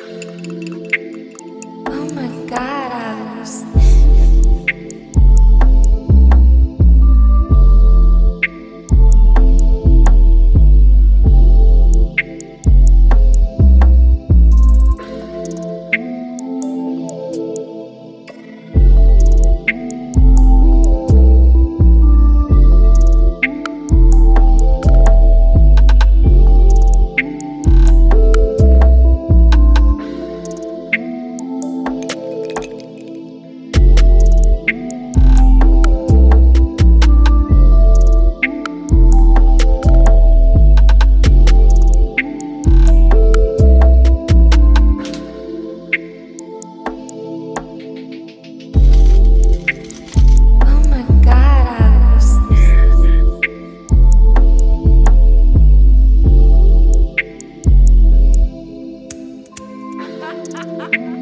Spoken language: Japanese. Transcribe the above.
you Ha ha ha!